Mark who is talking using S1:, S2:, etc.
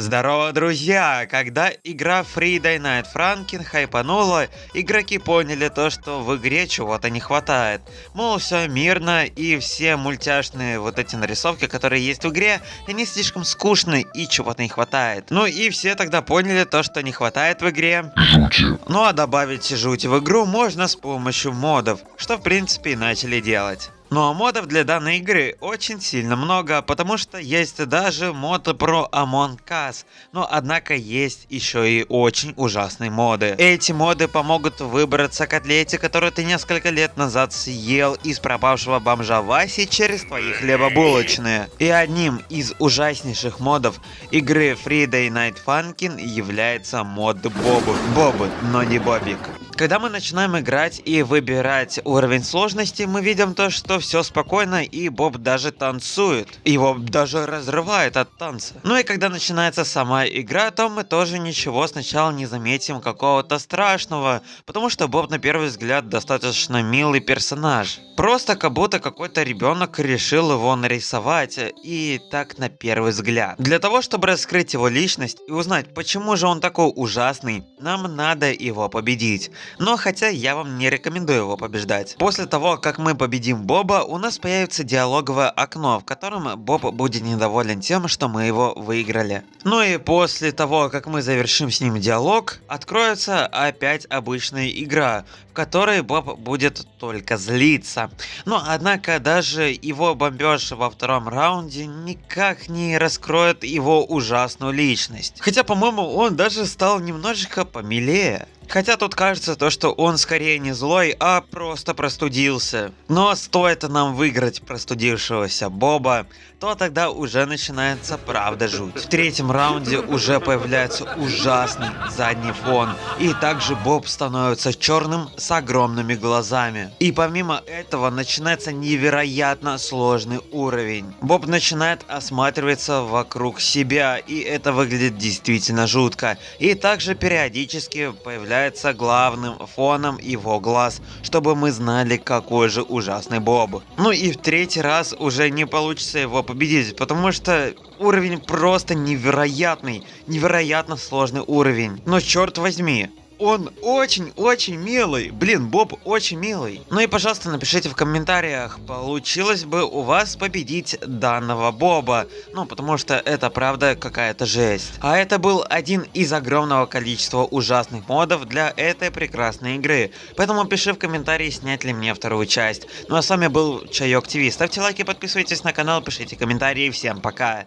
S1: Здорово, друзья! Когда игра Friday Night Franken хайпанула, игроки поняли то, что в игре чего-то не хватает. Мол, все мирно и все мультяшные вот эти нарисовки, которые есть в игре, они слишком скучны и чего-то не хватает. Ну и все тогда поняли то, что не хватает в игре.
S2: Жути.
S1: Ну а добавить жути в игру можно с помощью модов, что в принципе и начали делать. Ну а модов для данной игры очень сильно много, потому что есть даже мод про Among Us, но однако есть еще и очень ужасные моды. Эти моды помогут выбраться котлете, которую ты несколько лет назад съел из пропавшего бомжа Васи через твои хлебобулочные. И одним из ужаснейших модов игры Friday Night Funkin' является мод Бобу. Бобы, но не Бобик. Когда мы начинаем играть и выбирать уровень сложности, мы видим то, что все спокойно и Боб даже танцует. Его даже разрывает от танца. Ну и когда начинается сама игра, то мы тоже ничего сначала не заметим какого-то страшного, потому что Боб на первый взгляд достаточно милый персонаж. Просто как будто какой-то ребенок решил его нарисовать, и так на первый взгляд. Для того, чтобы раскрыть его личность и узнать, почему же он такой ужасный, нам надо его победить. Но хотя я вам не рекомендую его побеждать. После того, как мы победим Боба, у нас появится диалоговое окно, в котором Боб будет недоволен тем, что мы его выиграли. Ну и после того, как мы завершим с ним диалог, откроется опять обычная игра, в которой Боб будет только злиться. Но однако даже его бомбеж во втором раунде никак не раскроет его ужасную личность. Хотя, по-моему, он даже стал немножечко помилее. Хотя тут кажется то, что он скорее не злой, а просто простудился. Но стоит нам выиграть простудившегося Боба, то тогда уже начинается правда жуть. В третьем раунде уже появляется ужасный задний фон. И также Боб становится черным с огромными глазами. И помимо этого начинается невероятно сложный уровень. Боб начинает осматриваться вокруг себя, и это выглядит действительно жутко. И также периодически появляется является главным фоном его глаз, чтобы мы знали, какой же ужасный Боб. Ну и в третий раз уже не получится его победить, потому что уровень просто невероятный, невероятно сложный уровень. Но черт возьми, он очень-очень милый. Блин, Боб очень милый. Ну и, пожалуйста, напишите в комментариях, получилось бы у вас победить данного Боба. Ну, потому что это правда какая-то жесть. А это был один из огромного количества ужасных модов для этой прекрасной игры. Поэтому пиши в комментарии, снять ли мне вторую часть. Ну а с вами был Чайок ТВ. Ставьте лайки, подписывайтесь на канал, пишите комментарии. Всем пока.